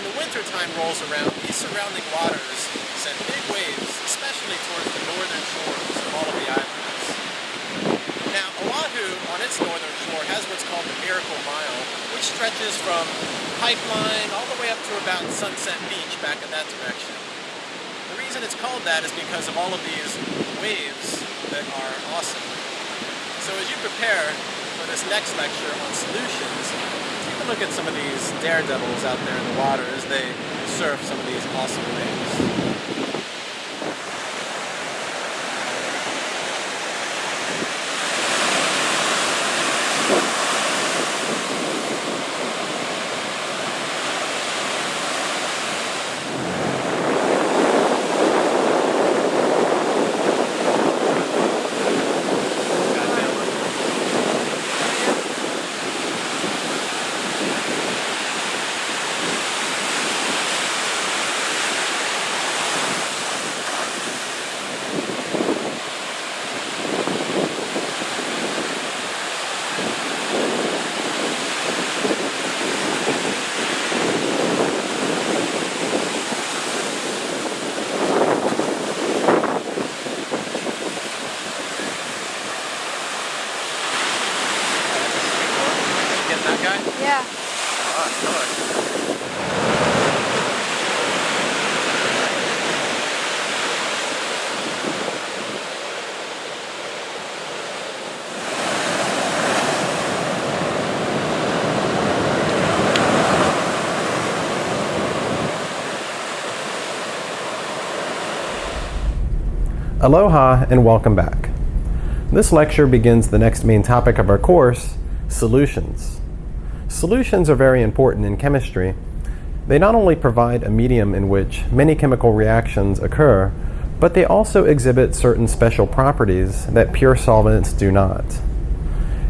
when the winter time rolls around, these surrounding waters send big waves, especially towards the northern shores of all of the islands. Now, Oahu, on its northern shore, has what's called the Miracle Mile, which stretches from Pipeline all the way up to about Sunset Beach back in that direction. The reason it's called that is because of all of these waves that are awesome. So as you prepare for this next lecture on solutions, look at some of these daredevils out there in the water as they surf some of these awesome waves. Aloha and welcome back. This lecture begins the next main topic of our course, solutions. Solutions are very important in chemistry. They not only provide a medium in which many chemical reactions occur, but they also exhibit certain special properties that pure solvents do not.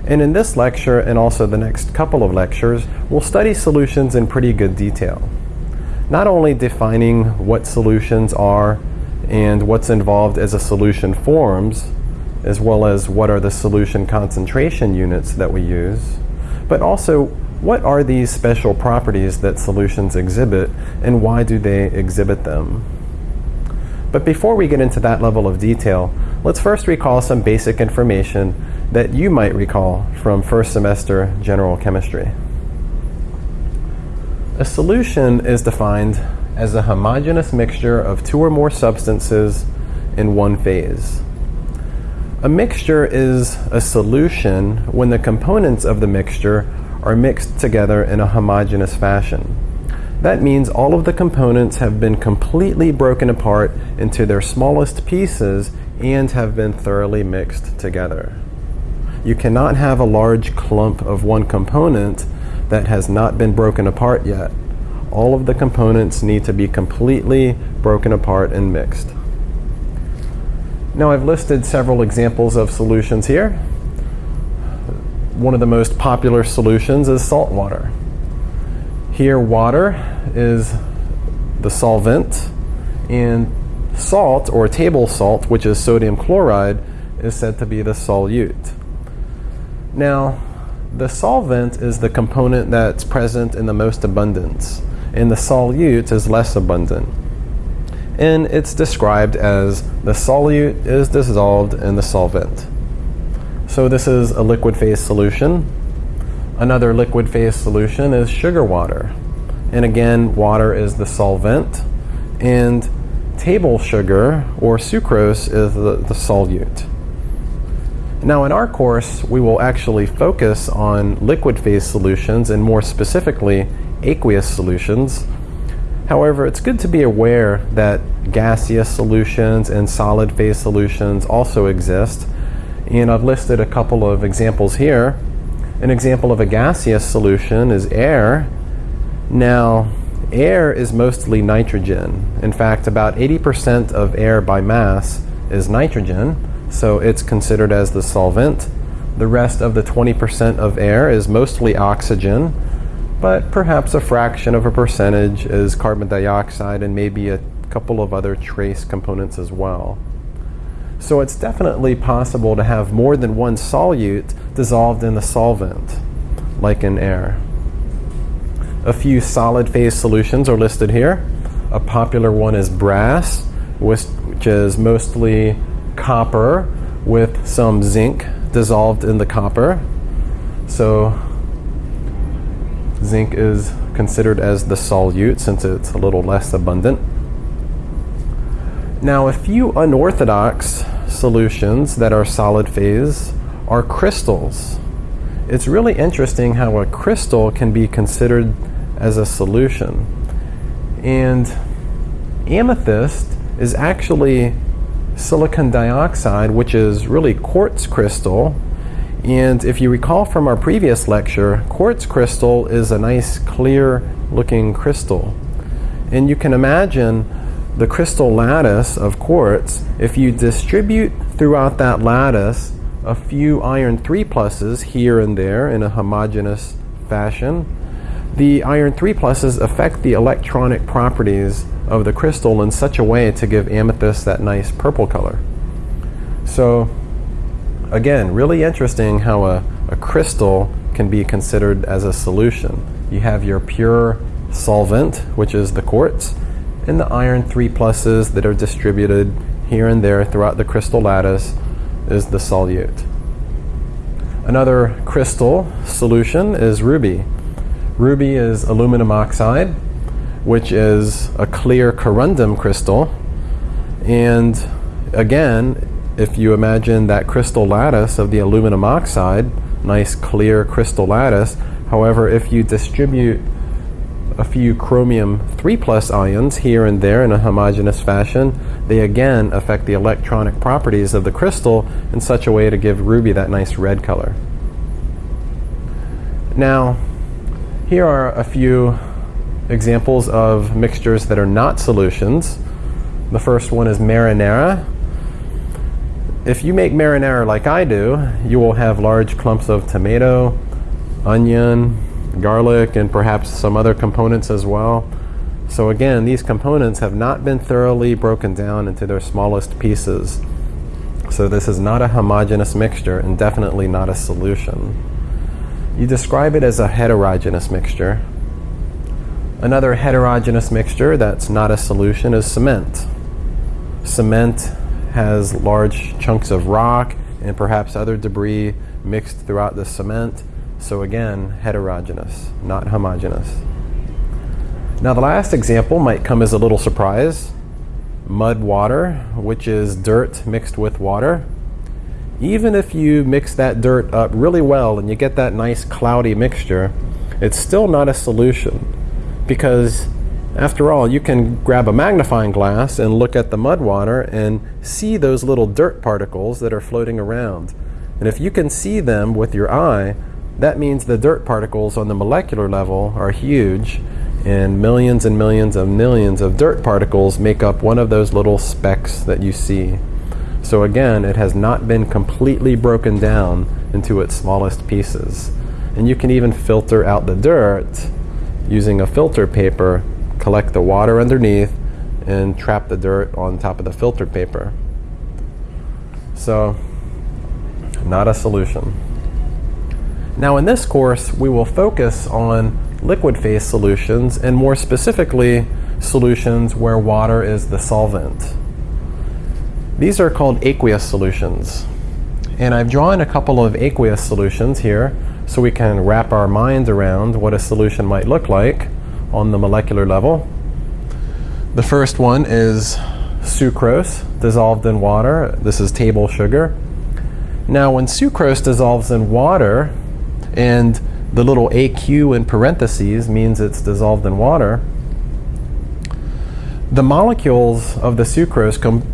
And in this lecture and also the next couple of lectures, we'll study solutions in pretty good detail. Not only defining what solutions are and what's involved as a solution forms, as well as what are the solution concentration units that we use, but also what are these special properties that solutions exhibit and why do they exhibit them. But before we get into that level of detail, let's first recall some basic information that you might recall from first semester general chemistry. A solution is defined as a homogeneous mixture of two or more substances in one phase. A mixture is a solution when the components of the mixture are mixed together in a homogeneous fashion. That means all of the components have been completely broken apart into their smallest pieces and have been thoroughly mixed together. You cannot have a large clump of one component that has not been broken apart yet. All of the components need to be completely broken apart and mixed. Now I've listed several examples of solutions here. One of the most popular solutions is salt water. Here water is the solvent and salt or table salt, which is sodium chloride, is said to be the solute. Now, the solvent is the component that's present in the most abundance, and the solute is less abundant. And it's described as the solute is dissolved in the solvent. So this is a liquid phase solution. Another liquid phase solution is sugar water. And again, water is the solvent, and table sugar or sucrose is the, the solute. Now in our course, we will actually focus on liquid phase solutions and more specifically aqueous solutions. However, it's good to be aware that gaseous solutions and solid phase solutions also exist. And I've listed a couple of examples here. An example of a gaseous solution is air. Now, air is mostly nitrogen. In fact, about 80% of air by mass is nitrogen, so it's considered as the solvent. The rest of the 20% of air is mostly oxygen, but perhaps a fraction of a percentage is carbon dioxide and maybe a couple of other trace components as well. So it's definitely possible to have more than one solute dissolved in the solvent. like in air. A few solid phase solutions are listed here. A popular one is brass, which is mostly copper with some zinc dissolved in the copper. So zinc is considered as the solute since it's a little less abundant. Now, a few unorthodox solutions that are solid phase are crystals. It's really interesting how a crystal can be considered as a solution. And amethyst is actually silicon dioxide, which is really quartz crystal. And if you recall from our previous lecture, quartz crystal is a nice clear looking crystal. And you can imagine the crystal lattice of quartz, if you distribute throughout that lattice a few iron 3 pluses here and there in a homogeneous fashion, the iron 3 pluses affect the electronic properties of the crystal in such a way to give amethyst that nice purple color. So again, really interesting how a, a crystal can be considered as a solution. You have your pure solvent, which is the quartz, and the iron 3 pluses that are distributed here and there throughout the crystal lattice is the solute. Another crystal solution is ruby. Ruby is aluminum oxide, which is a clear corundum crystal. And again, if you imagine that crystal lattice of the aluminum oxide, nice clear crystal lattice, however, if you distribute a few chromium 3 plus ions here and there in a homogeneous fashion, they again affect the electronic properties of the crystal in such a way to give ruby that nice red color. Now, here are a few examples of mixtures that are not solutions. The first one is marinara. If you make marinara like I do, you will have large clumps of tomato, onion, garlic, and perhaps some other components as well. So again, these components have not been thoroughly broken down into their smallest pieces. So this is not a homogeneous mixture and definitely not a solution. You describe it as a heterogeneous mixture. Another heterogeneous mixture that's not a solution is cement. Cement has large chunks of rock and perhaps other debris mixed throughout the cement so again, heterogeneous, not homogeneous. Now the last example might come as a little surprise. Mud water, which is dirt mixed with water. Even if you mix that dirt up really well and you get that nice cloudy mixture, it's still not a solution because after all, you can grab a magnifying glass and look at the mud water and see those little dirt particles that are floating around. And if you can see them with your eye, that means the dirt particles on the molecular level are huge and millions and millions of millions of dirt particles make up one of those little specks that you see. So again, it has not been completely broken down into its smallest pieces. And you can even filter out the dirt using a filter paper, collect the water underneath, and trap the dirt on top of the filter paper. So, not a solution. Now in this course, we will focus on liquid phase solutions and more specifically, solutions where water is the solvent. These are called aqueous solutions. And I've drawn a couple of aqueous solutions here so we can wrap our minds around what a solution might look like on the molecular level. The first one is sucrose dissolved in water. This is table sugar. Now when sucrose dissolves in water, and the little AQ in parentheses means it's dissolved in water, the molecules of the sucrose com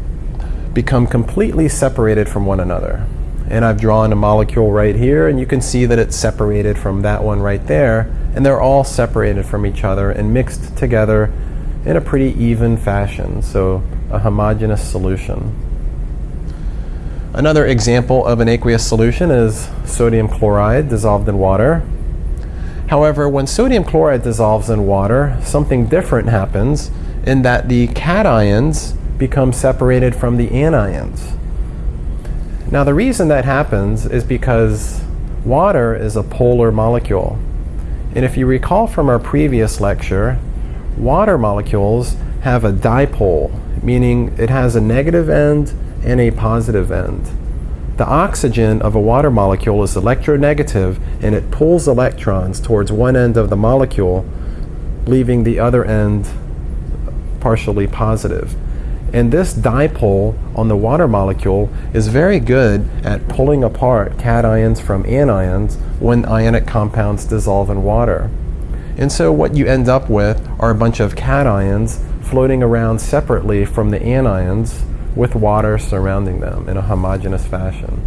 become completely separated from one another. And I've drawn a molecule right here, and you can see that it's separated from that one right there, and they're all separated from each other and mixed together in a pretty even fashion, so a homogeneous solution. Another example of an aqueous solution is sodium chloride dissolved in water. However, when sodium chloride dissolves in water, something different happens in that the cations become separated from the anions. Now the reason that happens is because Water is a polar molecule. And if you recall from our previous lecture, water molecules have a dipole, meaning it has a negative end and a positive end. The oxygen of a water molecule is electronegative and it pulls electrons towards one end of the molecule, leaving the other end partially positive. And this dipole on the water molecule is very good at pulling apart cations from anions when ionic compounds dissolve in water. And so what you end up with are a bunch of cations floating around separately from the anions with water surrounding them in a homogeneous fashion.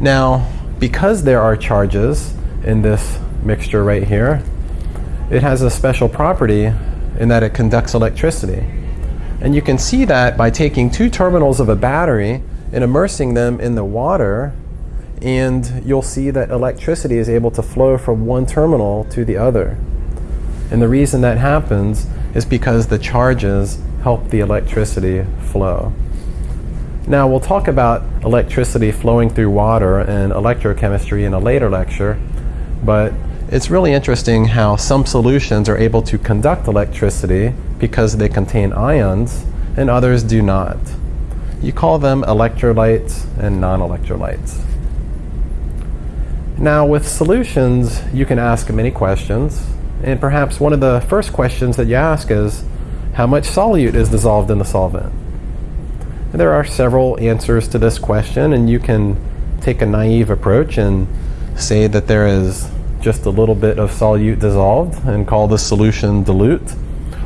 Now, because there are charges in this mixture right here, it has a special property in that it conducts electricity. And you can see that by taking two terminals of a battery and immersing them in the water, and you'll see that electricity is able to flow from one terminal to the other. And the reason that happens is because the charges help the electricity flow. Now, we'll talk about electricity flowing through water and electrochemistry in a later lecture, but it's really interesting how some solutions are able to conduct electricity because they contain ions and others do not. You call them electrolytes and non-electrolytes. Now with solutions, you can ask many questions, and perhaps one of the first questions that you ask is, how much solute is dissolved in the solvent? And there are several answers to this question, and you can take a naive approach and say that there is just a little bit of solute dissolved and call the solution dilute.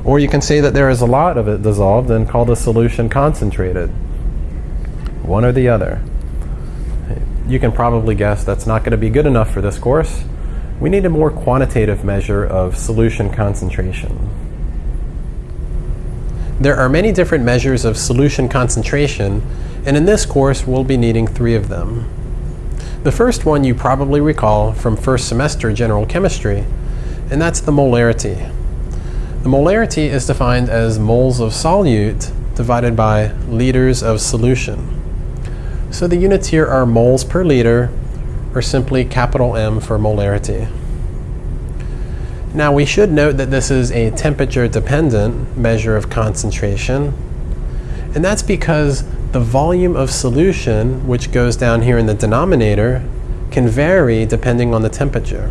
Or you can say that there is a lot of it dissolved and call the solution concentrated. One or the other. You can probably guess that's not going to be good enough for this course. We need a more quantitative measure of solution concentration. There are many different measures of solution concentration, and in this course we'll be needing three of them. The first one you probably recall from first semester general chemistry, and that's the molarity. The molarity is defined as moles of solute divided by liters of solution. So the units here are moles per liter, or simply capital M for molarity. Now we should note that this is a temperature dependent measure of concentration, and that's because the volume of solution, which goes down here in the denominator, can vary depending on the temperature.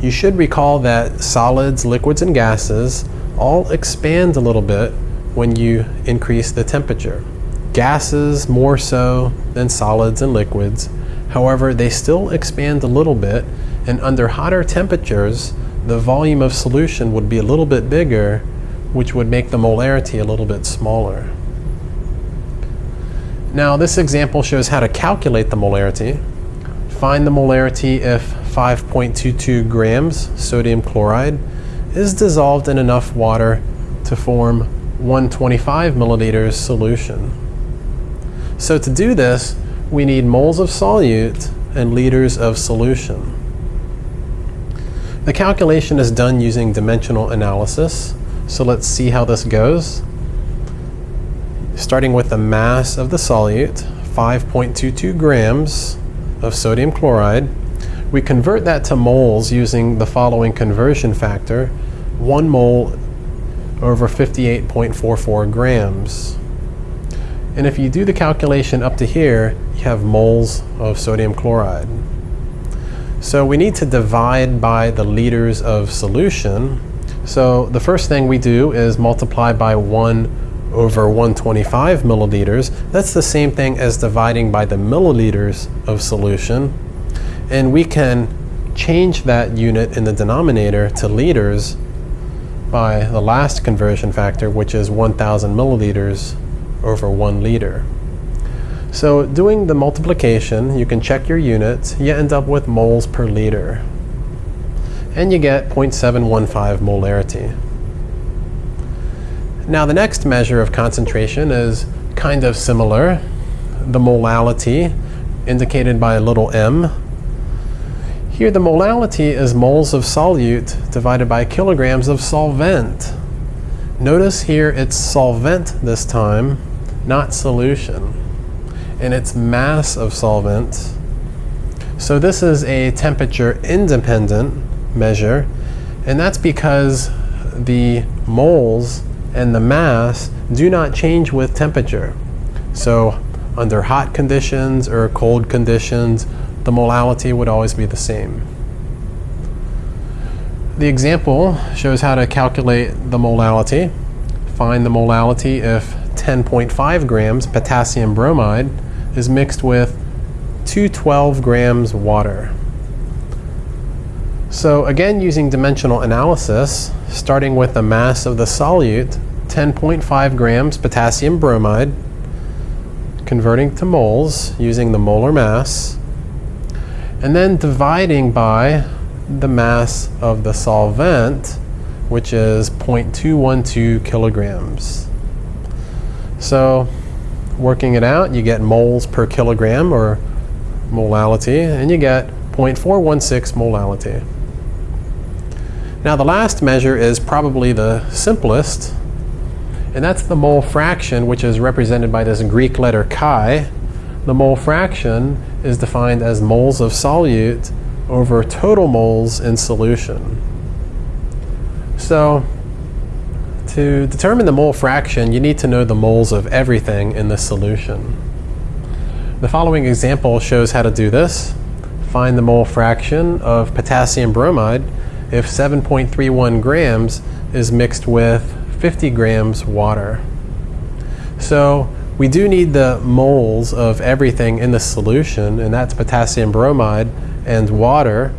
You should recall that solids, liquids, and gases all expand a little bit when you increase the temperature. Gases more so than solids and liquids. However, they still expand a little bit, and under hotter temperatures, the volume of solution would be a little bit bigger, which would make the molarity a little bit smaller. Now this example shows how to calculate the molarity. Find the molarity if 5.22 grams sodium chloride is dissolved in enough water to form 125 milliliters solution. So to do this, we need moles of solute and liters of solution. The calculation is done using dimensional analysis. So let's see how this goes starting with the mass of the solute, 5.22 grams of sodium chloride. We convert that to moles using the following conversion factor, 1 mole over 58.44 grams. And if you do the calculation up to here, you have moles of sodium chloride. So we need to divide by the liters of solution. So the first thing we do is multiply by 1 over 125 milliliters, that's the same thing as dividing by the milliliters of solution. And we can change that unit in the denominator to liters by the last conversion factor, which is 1,000 milliliters over 1 liter. So doing the multiplication, you can check your units, you end up with moles per liter. And you get 0.715 molarity. Now the next measure of concentration is kind of similar. The molality, indicated by a little m. Here the molality is moles of solute divided by kilograms of solvent. Notice here it's solvent this time, not solution. And its mass of solvent So this is a temperature independent measure, and that's because the moles and the mass do not change with temperature. So under hot conditions or cold conditions, the molality would always be the same. The example shows how to calculate the molality. Find the molality if 10.5 grams potassium bromide is mixed with 212 grams water. So again, using dimensional analysis, starting with the mass of the solute, 10.5 grams potassium bromide, converting to moles using the molar mass, and then dividing by the mass of the solvent, which is 0.212 kilograms. So working it out, you get moles per kilogram or molality, and you get 0.416 molality. Now the last measure is probably the simplest, and that's the mole fraction, which is represented by this Greek letter chi. The mole fraction is defined as moles of solute over total moles in solution. So to determine the mole fraction, you need to know the moles of everything in the solution. The following example shows how to do this. Find the mole fraction of potassium bromide if 7.31 grams is mixed with 50 grams water. So we do need the moles of everything in the solution, and that's potassium bromide and water.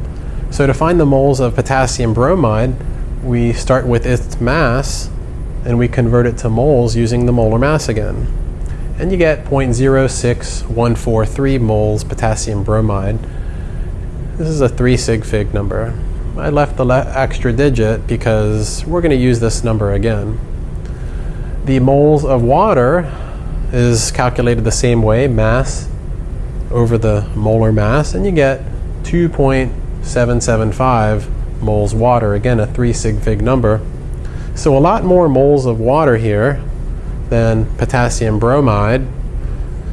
So to find the moles of potassium bromide, we start with its mass and we convert it to moles using the molar mass again. And you get 0.06143 moles potassium bromide. This is a 3 sig fig number. I left the extra digit because we're going to use this number again. The moles of water is calculated the same way, mass over the molar mass, and you get 2.775 moles water. Again, a 3 sig fig number. So a lot more moles of water here than potassium bromide.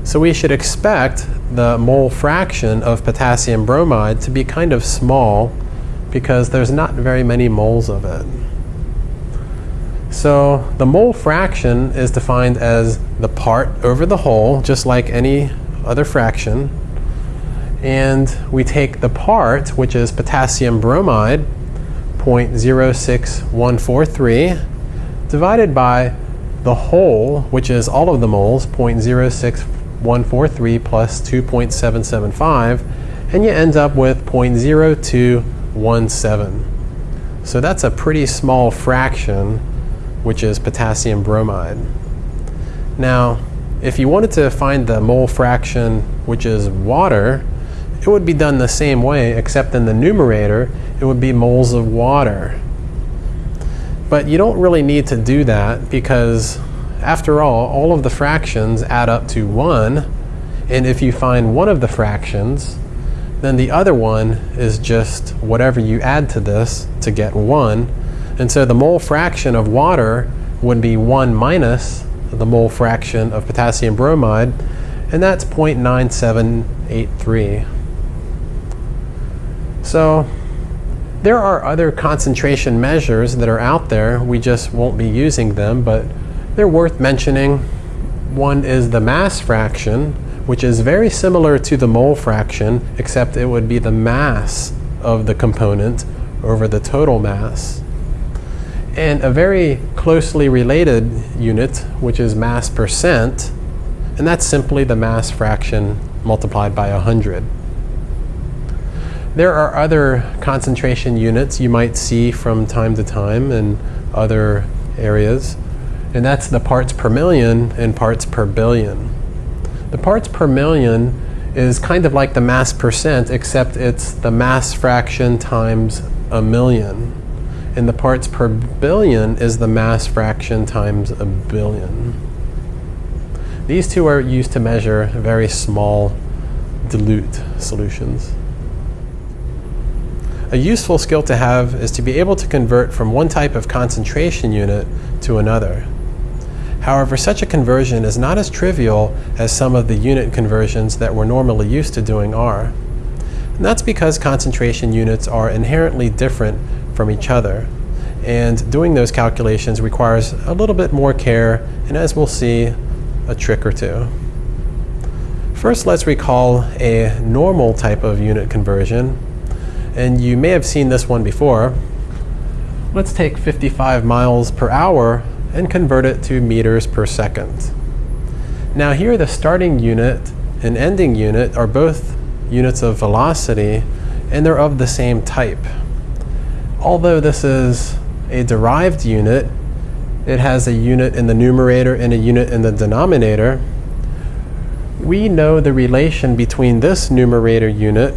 So we should expect the mole fraction of potassium bromide to be kind of small because there's not very many moles of it. So the mole fraction is defined as the part over the whole, just like any other fraction. And we take the part, which is potassium bromide, 0.06143, divided by the whole, which is all of the moles, 0.06143 plus 2.775, and you end up with 0.02 0.17. So that's a pretty small fraction, which is potassium bromide. Now, if you wanted to find the mole fraction, which is water, it would be done the same way, except in the numerator, it would be moles of water. But you don't really need to do that because, after all, all of the fractions add up to 1. And if you find one of the fractions, then the other one is just whatever you add to this to get 1. And so the mole fraction of water would be 1 minus the mole fraction of potassium bromide, and that's 0.9783. So there are other concentration measures that are out there. We just won't be using them, but they're worth mentioning. One is the mass fraction, which is very similar to the mole fraction, except it would be the mass of the component over the total mass. And a very closely related unit, which is mass percent, and that's simply the mass fraction multiplied by 100. There are other concentration units you might see from time to time in other areas, and that's the parts per million and parts per billion. The parts per million is kind of like the mass percent, except it's the mass fraction times a million. And the parts per billion is the mass fraction times a billion. These two are used to measure very small dilute solutions. A useful skill to have is to be able to convert from one type of concentration unit to another. However, such a conversion is not as trivial as some of the unit conversions that we're normally used to doing are. And that's because concentration units are inherently different from each other. And doing those calculations requires a little bit more care, and as we'll see, a trick or two. First, let's recall a normal type of unit conversion. And you may have seen this one before. Let's take 55 miles per hour and convert it to meters per second. Now here the starting unit and ending unit are both units of velocity and they're of the same type. Although this is a derived unit, it has a unit in the numerator and a unit in the denominator. We know the relation between this numerator unit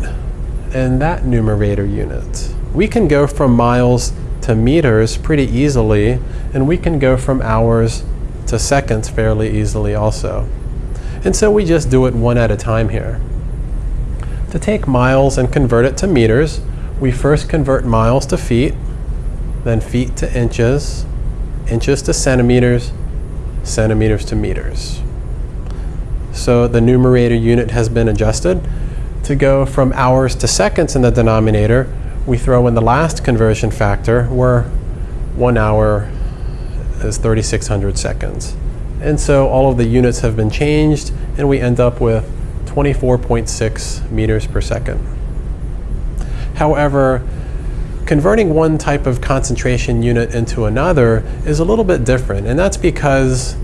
and that numerator unit. We can go from miles to meters pretty easily, and we can go from hours to seconds fairly easily also. And so we just do it one at a time here. To take miles and convert it to meters, we first convert miles to feet, then feet to inches, inches to centimeters, centimeters to meters. So the numerator unit has been adjusted. To go from hours to seconds in the denominator, we throw in the last conversion factor where one hour is 3600 seconds. And so all of the units have been changed and we end up with 24.6 meters per second. However, converting one type of concentration unit into another is a little bit different and that's because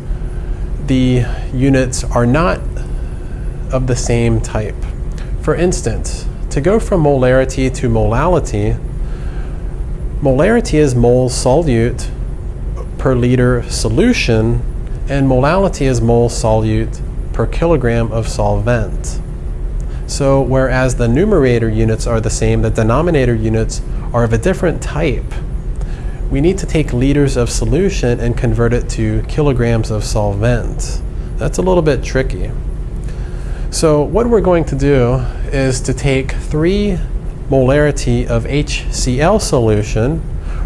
the units are not of the same type. For instance, to go from molarity to molality, molarity is moles solute per liter solution, and molality is moles solute per kilogram of solvent. So whereas the numerator units are the same, the denominator units are of a different type. We need to take liters of solution and convert it to kilograms of solvent. That's a little bit tricky. So what we're going to do is to take 3 molarity of HCl solution,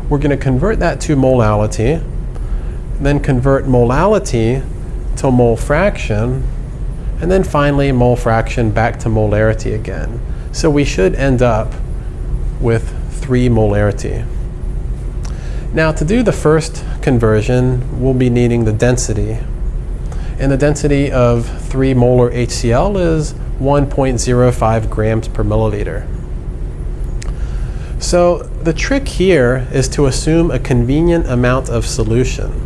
we're going to convert that to molality, then convert molality to mole fraction, and then finally mole fraction back to molarity again. So we should end up with 3 molarity. Now to do the first conversion, we'll be needing the density. And the density of 3 molar HCl is 1.05 grams per milliliter. So the trick here is to assume a convenient amount of solution.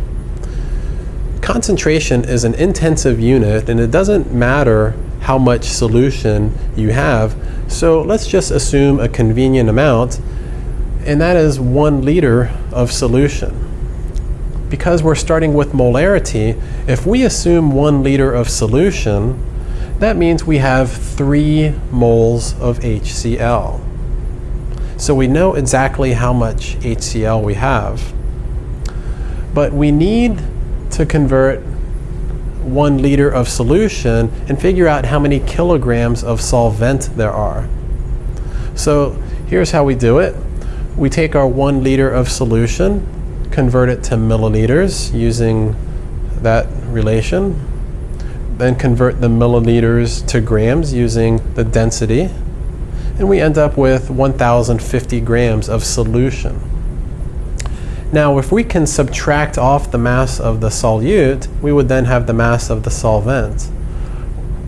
Concentration is an intensive unit and it doesn't matter how much solution you have. So let's just assume a convenient amount and that is one liter of solution. Because we're starting with molarity, if we assume one liter of solution, that means we have three moles of HCl. So we know exactly how much HCl we have. But we need to convert one liter of solution and figure out how many kilograms of solvent there are. So here's how we do it. We take our one liter of solution, convert it to milliliters using that relation, then convert the milliliters to grams using the density, and we end up with 1050 grams of solution. Now, if we can subtract off the mass of the solute, we would then have the mass of the solvent.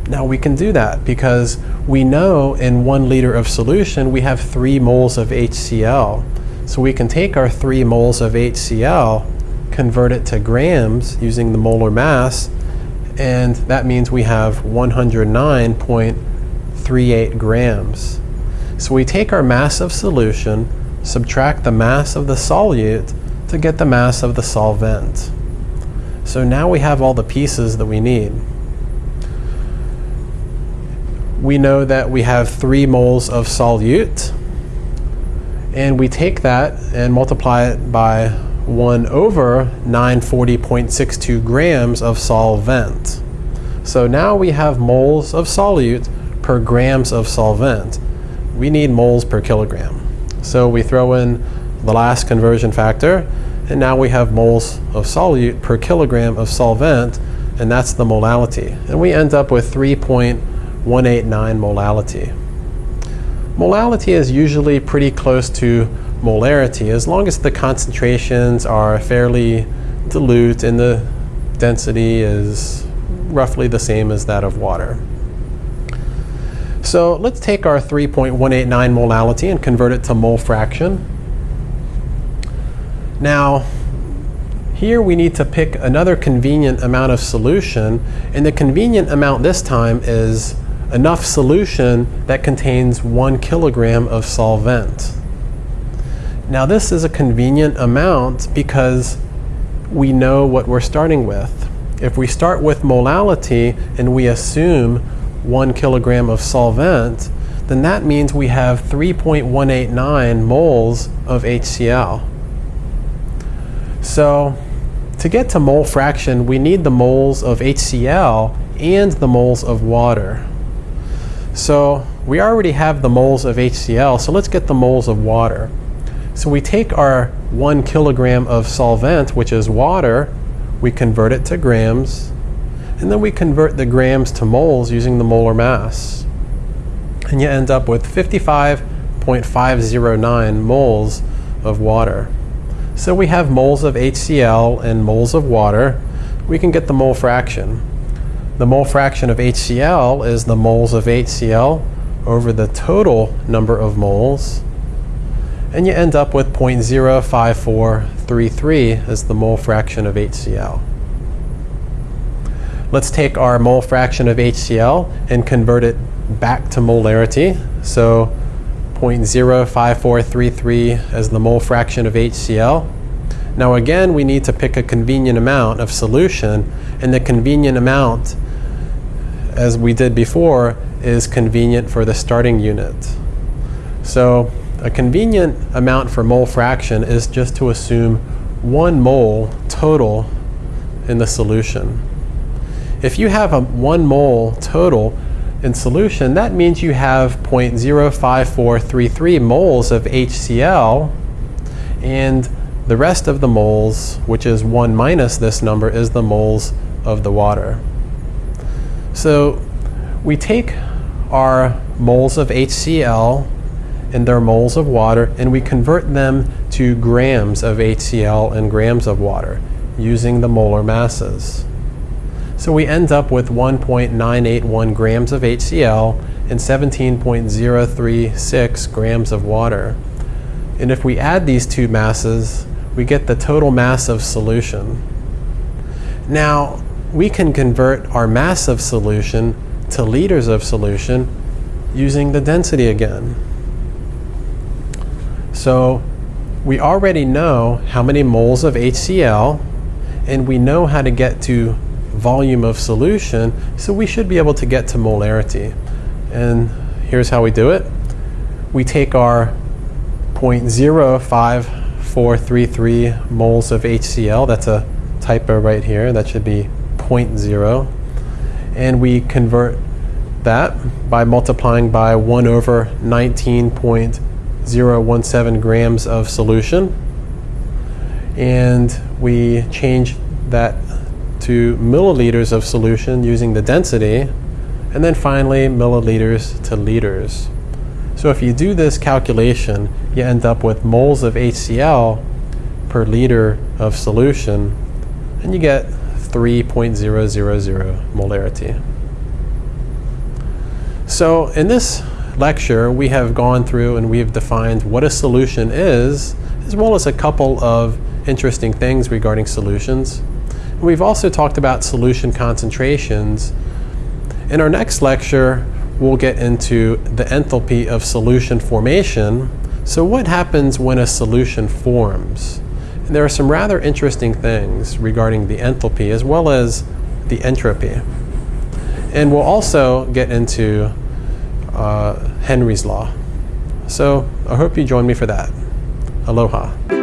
Now, we can do that because we know in one liter of solution we have three moles of HCl. So we can take our three moles of HCl, convert it to grams using the molar mass, and that means we have 109.38 grams. So we take our mass of solution, subtract the mass of the solute, to get the mass of the solvent. So now we have all the pieces that we need. We know that we have 3 moles of solute, and we take that and multiply it by 1 over 940.62 grams of solvent. So now we have moles of solute per grams of solvent. We need moles per kilogram. So we throw in the last conversion factor, and now we have moles of solute per kilogram of solvent, and that's the molality. And we end up with 3.189 molality. Molality is usually pretty close to molarity as long as the concentrations are fairly dilute and the density is roughly the same as that of water. So let's take our 3.189 molality and convert it to mole fraction. Now, here we need to pick another convenient amount of solution, and the convenient amount this time is enough solution that contains one kilogram of solvent. Now this is a convenient amount because we know what we're starting with. If we start with molality and we assume one kilogram of solvent, then that means we have 3.189 moles of HCl. So to get to mole fraction, we need the moles of HCl and the moles of water. So we already have the moles of HCl, so let's get the moles of water. So we take our one kilogram of solvent, which is water, we convert it to grams, and then we convert the grams to moles using the molar mass. And you end up with 55.509 moles of water. So we have moles of HCl and moles of water. We can get the mole fraction. The mole fraction of HCl is the moles of HCl over the total number of moles. And you end up with 0.05433 as the mole fraction of HCl. Let's take our mole fraction of HCl and convert it back to molarity. So 0.05433 as the mole fraction of HCl. Now again, we need to pick a convenient amount of solution, and the convenient amount, as we did before, is convenient for the starting unit. So a convenient amount for mole fraction is just to assume one mole total in the solution. If you have a one mole total, in solution, that means you have 0.05433 moles of HCl and the rest of the moles, which is 1 minus this number, is the moles of the water. So we take our moles of HCl and their moles of water and we convert them to grams of HCl and grams of water using the molar masses. So we end up with 1.981 grams of HCl and 17.036 grams of water. And if we add these two masses, we get the total mass of solution. Now, we can convert our mass of solution to liters of solution using the density again. So we already know how many moles of HCl, and we know how to get to volume of solution, so we should be able to get to molarity. And here's how we do it. We take our 0.05433 moles of HCl, that's a typo right here, that should be 0.0, and we convert that by multiplying by 1 over 19.017 grams of solution. And we change that to milliliters of solution using the density, and then finally milliliters to liters. So if you do this calculation, you end up with moles of HCl per liter of solution, and you get 3.000 molarity. So in this lecture, we have gone through and we have defined what a solution is, as well as a couple of interesting things regarding solutions. We've also talked about solution concentrations. In our next lecture, we'll get into the enthalpy of solution formation. So what happens when a solution forms? And there are some rather interesting things regarding the enthalpy as well as the entropy. And we'll also get into uh, Henry's law. So I hope you join me for that. Aloha.